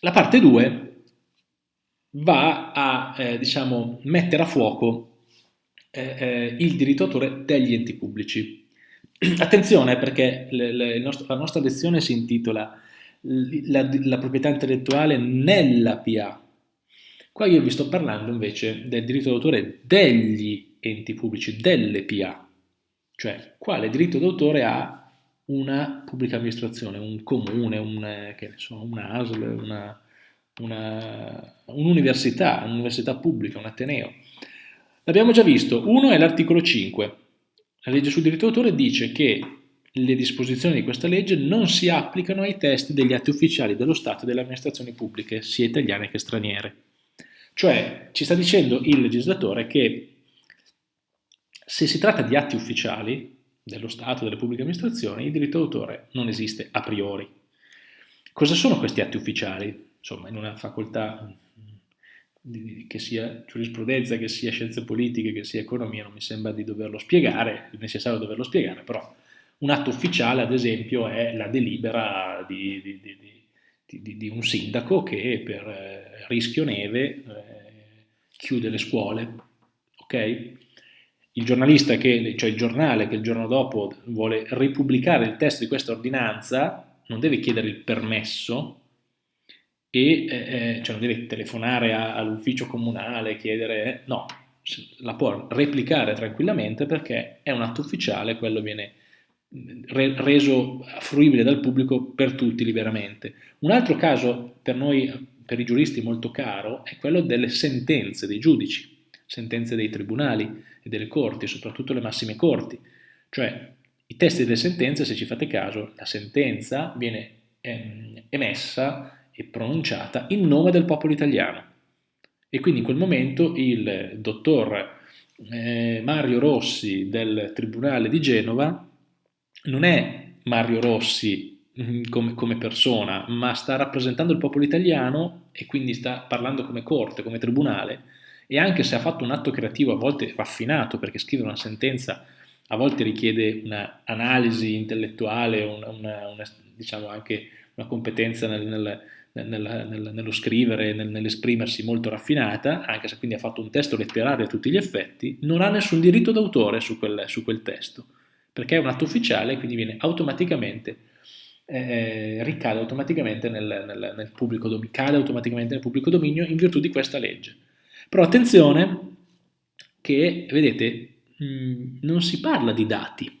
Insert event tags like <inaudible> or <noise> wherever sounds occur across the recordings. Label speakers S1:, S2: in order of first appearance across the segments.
S1: la parte 2 va a eh, diciamo, mettere a fuoco eh, eh, il diritto d'autore degli enti pubblici. <clears throat> Attenzione perché le, le, la nostra lezione si intitola la, la, proprietà intellettuale nella PA. Qua io vi sto parlando invece del diritto d'autore degli enti pubblici, delle PA, cioè quale diritto d'autore ha una pubblica amministrazione, un comune, un, so, una ASL, un'università, un un'università pubblica, un ateneo. L'abbiamo già visto, uno è l'articolo 5. La legge sul diritto d'autore dice che le disposizioni di questa legge non si applicano ai testi degli atti ufficiali dello Stato e delle amministrazioni pubbliche, sia italiane che straniere. Cioè ci sta dicendo il legislatore che se si tratta di atti ufficiali dello Stato delle pubbliche amministrazioni, il diritto d'autore non esiste a priori. Cosa sono questi atti ufficiali? insomma, in una facoltà che sia giurisprudenza, che sia scienze politiche, che sia economia, non mi sembra di doverlo spiegare, è necessario doverlo spiegare, però un atto ufficiale, ad esempio, è la delibera di, di, di, di un sindaco che per eh, rischio neve eh, chiude le scuole, ok? Il giornalista, che, cioè il giornale che il giorno dopo vuole ripubblicare il testo di questa ordinanza, non deve chiedere il permesso e eh, eh, cioè non deve telefonare all'ufficio comunale, chiedere, no, la può replicare tranquillamente perché è un atto ufficiale, quello viene mm, re reso fruibile dal pubblico per tutti liberamente. Un altro caso per noi, per i giuristi molto caro, è quello delle sentenze dei giudici, sentenze dei tribunali e delle corti, soprattutto le massime corti, cioè i testi delle sentenze, se ci fate caso, la sentenza viene ehm, emessa e pronunciata in nome del popolo italiano. E quindi in quel momento il dottor eh, Mario Rossi del Tribunale di Genova non è Mario Rossi mm, come, come, persona, ma sta rappresentando il popolo italiano e quindi sta parlando come corte, come tribunale, e anche se ha fatto un atto creativo a volte raffinato, perché scrivere una sentenza a volte richiede un'analisi intellettuale, una, una, una, diciamo anche una competenza nel, nel nel, nel, nello scrivere, nel, nell'esprimersi molto raffinata, anche se quindi ha fatto un testo letterario a tutti gli effetti, non ha nessun diritto d'autore su quel, su quel testo, perché è un atto ufficiale e quindi viene automaticamente, eh, ricade automaticamente nel, nel, nel pubblico cade automaticamente nel pubblico dominio in virtù di questa legge. Però attenzione che, vedete, mh, non si parla di dati. <laughs>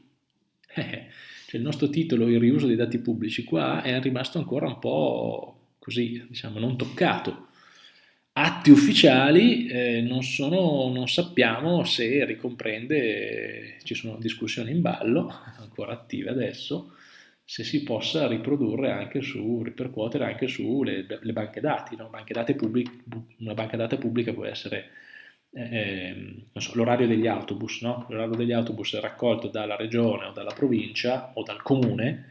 S1: Eh, cioè il nostro titolo, il riuso dei dati pubblici, qua è rimasto ancora un po' così, diciamo, non toccato. Atti ufficiali eh, non, sono, non sappiamo se ricomprende, ci sono discussioni in ballo, <laughs> ancora attive adesso, se si possa riprodurre anche su, ripercuotere anche sulle le banche dati. No? Banche dati una banca dati pubblica può essere eh, so, l'orario degli autobus, no? l'orario degli autobus è raccolto dalla regione o dalla provincia o dal comune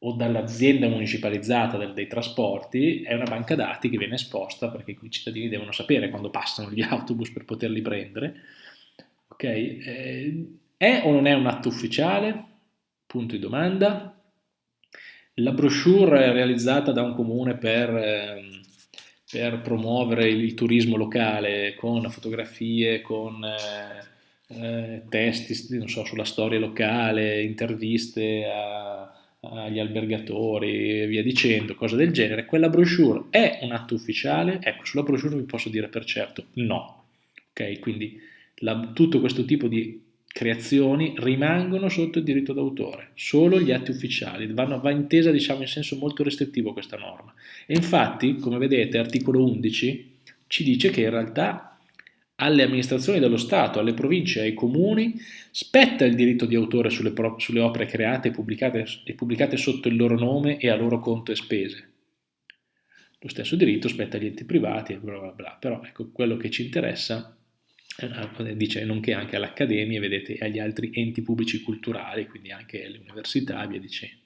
S1: o dall'azienda municipalizzata del, dei trasporti è una banca dati che viene esposta perché i cittadini devono sapere quando passano gli <laughs> autobus per poterli prendere. Ok? Eh, è o non è un atto ufficiale? Punto di domanda. La brochure realizzata da un comune per, eh, per promuovere il, turismo locale con fotografie, con eh, eh testi so, sulla storia locale, interviste a agli albergatori e via dicendo, cose del genere, quella brochure è un atto ufficiale? Ecco, sulla brochure vi posso dire per certo no. Ok, quindi la, tutto questo tipo di creazioni rimangono sotto il diritto d'autore, solo gli atti ufficiali, Vanno, va intesa diciamo in senso molto restrittivo questa norma. E infatti, come vedete, articolo 11 ci dice che in realtà alle amministrazioni dello Stato, alle province ai comuni spetta il diritto di autore sulle, sulle opere create e pubblicate, e pubblicate, sotto il loro nome e a loro conto e spese. Lo stesso diritto spetta agli enti privati bla bla bla, però ecco, quello che ci interessa dice nonché anche all'accademia, vedete, agli altri enti pubblici culturali, quindi anche alle università e via dicendo.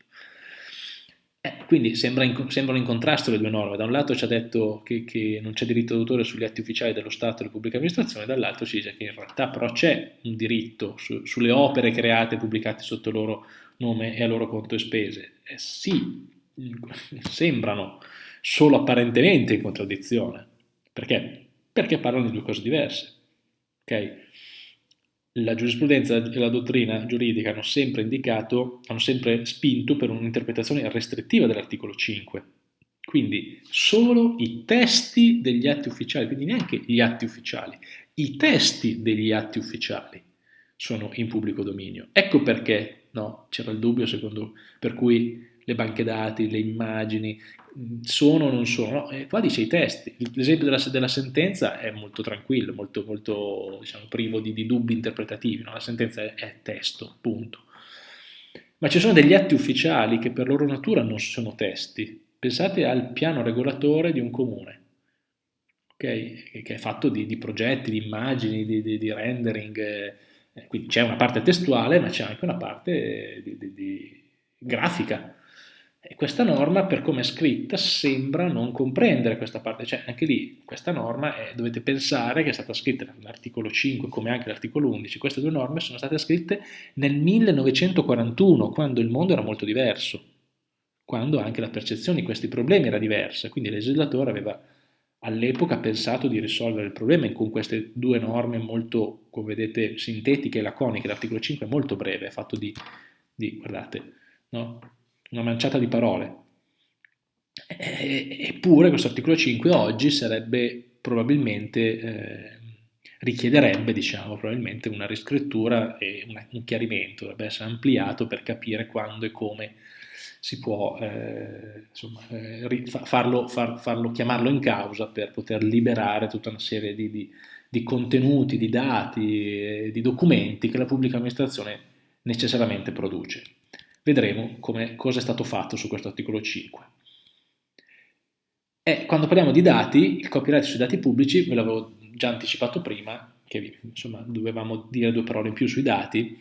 S1: Eh, quindi sembra in, sembrano in contrasto le due norme, da un lato ci ha detto che, che non c'è diritto d'autore sugli atti ufficiali dello Stato e della pubblica amministrazione, dall'altro ci dice che in realtà però c'è un diritto su, sulle opere create e pubblicate sotto il loro nome e a loro conto e spese. Eh, sì, <laughs> sembrano solo apparentemente in contraddizione. Perché? Perché parlano di due cose diverse. Okay? La giurisprudenza e la dottrina giuridica hanno sempre indicato, hanno sempre spinto per un'interpretazione restrittiva dell'articolo 5. Quindi solo i testi degli atti ufficiali, quindi neanche gli atti ufficiali, i testi degli atti ufficiali sono in pubblico dominio. Ecco perché no, c'era il dubbio secondo per cui le banche dati, le immagini, sono o non sono, no, eh, qua dice i testi, l'esempio della, della, sentenza è molto tranquillo, molto, molto diciamo, privo di, di, dubbi interpretativi, no? la sentenza è, è, testo, punto. Ma ci sono degli atti ufficiali che per loro natura non sono testi, pensate al piano regolatore di un comune, okay? che è fatto di, di progetti, di immagini, di, di rendering, eh, quindi c'è una parte testuale ma c'è anche una parte di grafica, e questa norma, per come è scritta, sembra non comprendere questa parte, cioè anche lì questa norma è, dovete pensare che è stata scritta nell'articolo 5 come anche l'articolo 11, queste due norme sono state scritte nel 1941, quando il mondo era molto diverso, quando anche la percezione di questi problemi era diversa, quindi il legislatore aveva all'epoca pensato di risolvere il problema con queste due norme molto, come vedete, sintetiche e laconiche, l'articolo 5 è molto breve, è fatto di, di guardate, no? Una manciata di parole. eppure questo articolo 5 oggi sarebbe probabilmente, eh, richiederebbe diciamo, probabilmente una riscrittura e un chiarimento, dovrebbe essere ampliato per capire quando e come si può eh, insomma, eh, farlo, far, farlo, chiamarlo in causa per poter liberare tutta una serie di, di, di contenuti, di dati, di documenti che la pubblica amministrazione necessariamente produce. Vedremo come, cosa è stato fatto su questo articolo 5. E quando parliamo di dati, il copyright sui dati pubblici, ve l'avevo già anticipato prima, che insomma dovevamo dire due parole in più sui dati,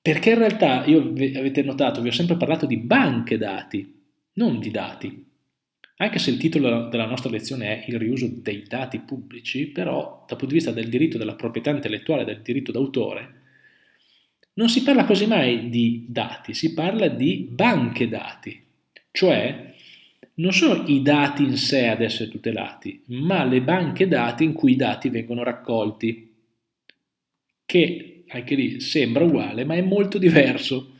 S1: perché in realtà, io avete notato, vi ho sempre parlato di banche dati, non di dati. Anche se il titolo della nostra lezione è il riuso dei dati pubblici, però dal punto di vista del diritto della proprietà intellettuale, del diritto d'autore, non si parla quasi mai di dati, si parla di banche dati, cioè non sono i dati in sé ad essere tutelati, ma le banche dati in cui i dati vengono raccolti, che anche lì sembra uguale, ma è molto diverso.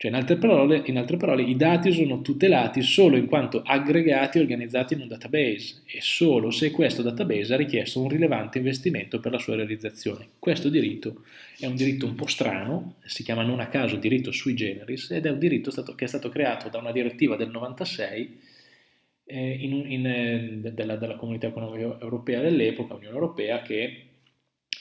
S1: Cioè, in altre, parole, in altre parole, i dati sono tutelati solo in quanto aggregati e organizzati in un database e solo se questo database ha richiesto un rilevante investimento per la sua realizzazione. Questo diritto è un diritto un po' strano, si chiama non a caso diritto sui generis ed è un diritto stato, che è stato creato da una direttiva del 96 eh, in, in, eh, della, della, Comunità Economica Europea dell'epoca, Unione Europea, che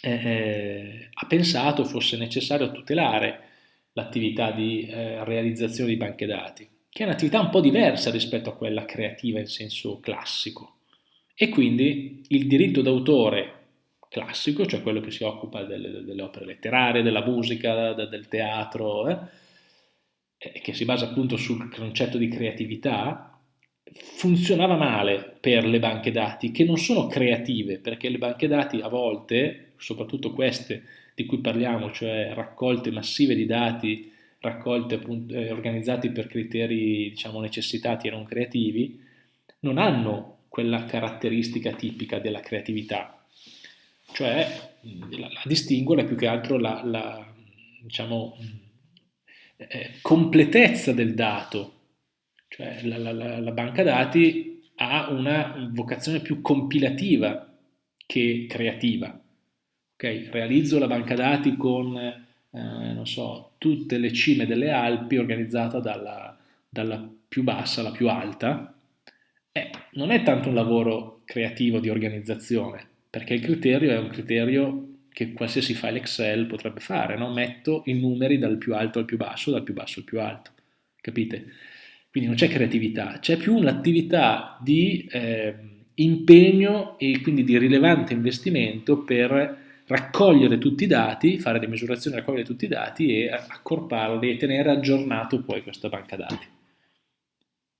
S1: eh, eh ha pensato fosse necessario tutelare l'attività di eh, realizzazione di banche dati, che è un'attività un po' diversa rispetto a quella creativa in senso classico. E quindi il diritto d'autore classico, cioè quello che si occupa delle, delle opere letterarie, della musica, del teatro, eh, che si basa appunto sul concetto di creatività, funzionava male per le banche dati, che non sono creative, perché le banche dati a volte, soprattutto queste di cui parliamo, cioè raccolte massive di dati raccolte appunto, eh, organizzati per criteri diciamo necessitati e non creativi, non hanno quella caratteristica tipica della creatività, cioè la, la distinguono è più che altro la, la diciamo, eh, completezza del dato, cioè la, la banca dati ha una vocazione più compilativa che creativa. Okay? Realizzo la banca dati con, eh, so, tutte le cime delle Alpi organizzata dalla, dalla più bassa alla più alta. Eh, non è tanto un lavoro creativo di organizzazione, perché il criterio è un criterio che qualsiasi file Excel potrebbe fare, no? metto i numeri dal più alto al più basso, dal più basso al più alto, capite? Quindi non c'è creatività, c'è più un'attività di eh, impegno e quindi di rilevante investimento per raccogliere tutti i dati, fare le misurazioni, raccogliere tutti i dati e accorparli e tenere aggiornato poi questa banca dati.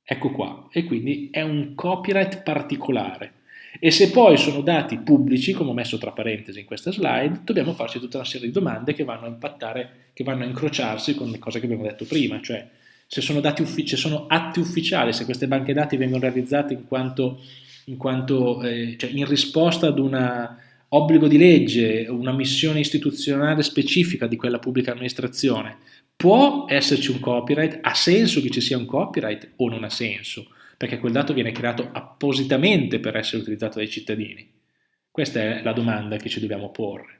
S1: Ecco qua, e quindi è un copyright particolare. E se poi sono dati pubblici, come ho messo tra parentesi in questa slide, dobbiamo farci tutta una serie di domande che vanno a impattare, che vanno a incrociarsi con le cose che abbiamo detto prima, cioè se sono, se sono atti ufficiali, se queste banche dati vengono realizzate in, quanto, in, quanto, eh, cioè in risposta ad un obbligo di legge, una missione istituzionale specifica di quella pubblica amministrazione, può esserci un copyright? Ha senso che ci sia un copyright o non ha senso? Perché quel dato viene creato appositamente per essere utilizzato dai cittadini. Questa è la domanda che ci dobbiamo porre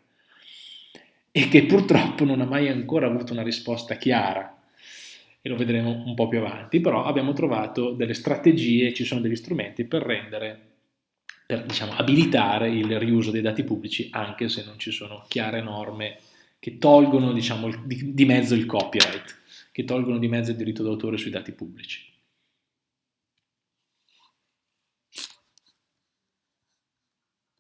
S1: e che purtroppo non ha mai ancora avuto una risposta chiara e lo vedremo un po' più avanti, però abbiamo trovato delle strategie, ci sono degli strumenti per rendere, per diciamo, abilitare il riuso dei dati pubblici anche se non ci sono chiare norme che tolgono diciamo, di, di mezzo il copyright, che tolgono di mezzo il diritto d'autore sui dati pubblici.